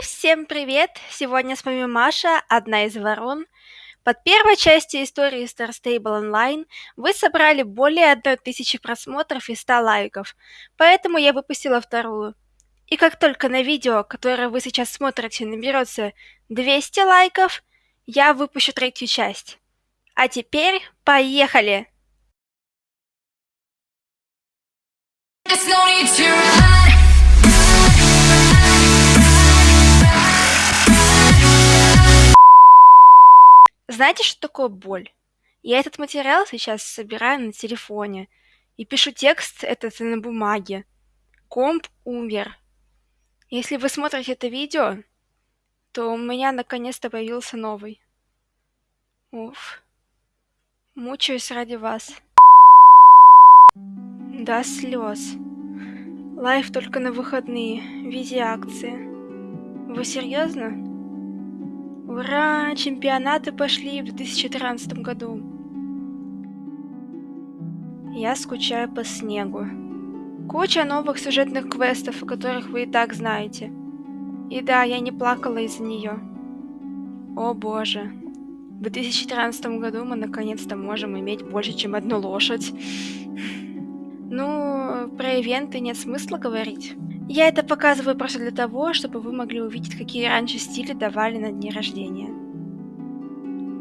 всем привет! Сегодня с вами Маша, одна из ворон. Под первой частью истории Star Stable Online вы собрали более 1000 просмотров и 100 лайков, поэтому я выпустила вторую. И как только на видео, которое вы сейчас смотрите, наберется 200 лайков, я выпущу третью часть. А теперь поехали! No need to run. Знаете, что такое боль? Я этот материал сейчас собираю на телефоне и пишу текст этот на бумаге. Комп умер. Если вы смотрите это видео, то у меня наконец-то появился новый. Уф. Мучаюсь ради вас. До слез. Лайф только на выходные, в виде акции. Вы серьезно? Ура! Чемпионаты пошли в 2013 году. Я скучаю по снегу. Куча новых сюжетных квестов, о которых вы и так знаете. И да, я не плакала из-за нее. О боже. В 2013 году мы наконец-то можем иметь больше, чем одну лошадь. Ну, про ивенты нет смысла говорить. Я это показываю просто для того, чтобы вы могли увидеть, какие раньше стили давали на дне рождения.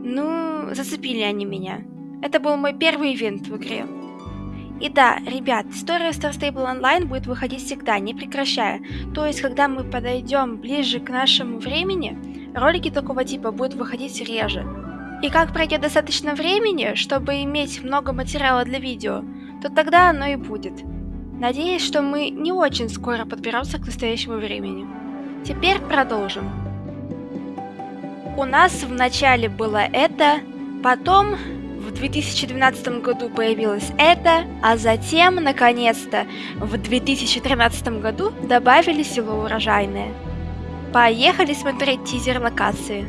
Ну, зацепили они меня. Это был мой первый ивент в игре. И да, ребят, история Star Stable Online будет выходить всегда, не прекращая. То есть, когда мы подойдем ближе к нашему времени, ролики такого типа будут выходить реже. И как пройдет достаточно времени, чтобы иметь много материала для видео, то тогда оно и будет. Надеюсь, что мы не очень скоро подберемся к настоящему времени. Теперь продолжим. У нас в начале было это, потом в 2012 году появилось это, а затем, наконец-то, в 2013 году добавили село Урожайное. Поехали смотреть тизер локации.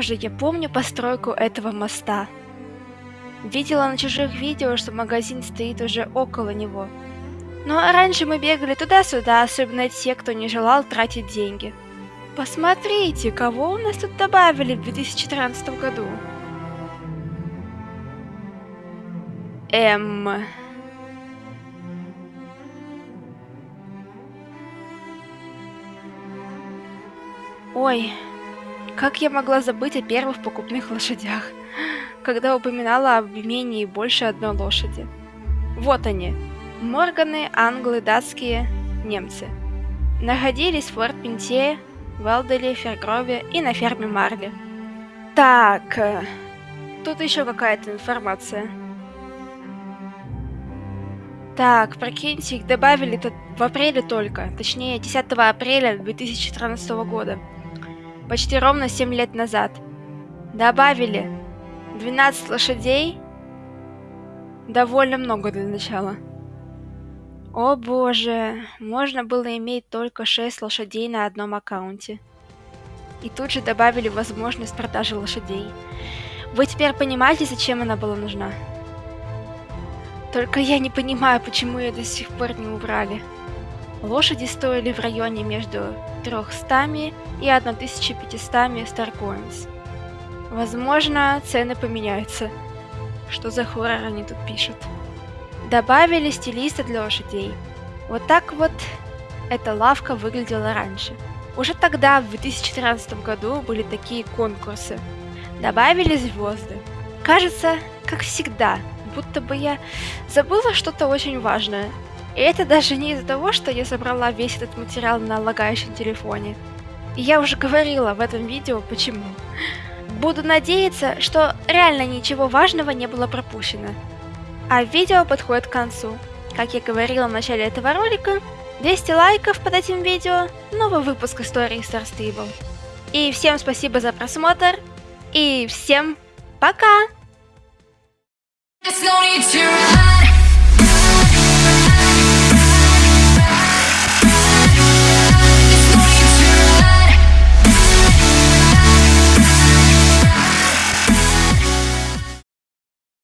Боже, я помню постройку этого моста. Видела на чужих видео, что магазин стоит уже около него. Ну а раньше мы бегали туда-сюда, особенно те, кто не желал тратить деньги. Посмотрите, кого у нас тут добавили в 2014 году. Эм... Ой, как я могла забыть о первых покупных лошадях, когда упоминала об имении больше одной лошади? Вот они. Морганы, англы, датские, немцы. Находились в Форт Пинте, Велделе, Фергрове и на ферме Марли. Так, э, тут еще какая-то информация. Так, прикиньте, их добавили в апреле только, точнее 10 апреля 2014 года почти ровно 7 лет назад. Добавили 12 лошадей. Довольно много для начала. О боже, можно было иметь только 6 лошадей на одном аккаунте. И тут же добавили возможность продажи лошадей. Вы теперь понимаете, зачем она была нужна? Только я не понимаю, почему ее до сих пор не убрали. Лошади стоили в районе между 300 и 1500 Starcoins. Возможно, цены поменяются. Что за хоррор они тут пишут? Добавили стилиста для лошадей. Вот так вот эта лавка выглядела раньше. Уже тогда, в 2013 году, были такие конкурсы. Добавили звезды. Кажется, как всегда, будто бы я забыла что-то очень важное. И это даже не из-за того, что я собрала весь этот материал на лагающем телефоне. И я уже говорила в этом видео, почему. Буду надеяться, что реально ничего важного не было пропущено. А видео подходит к концу. Как я говорила в начале этого ролика, 200 лайков под этим видео, новый выпуск истории Star Stable. И всем спасибо за просмотр, и всем пока! There's no need to.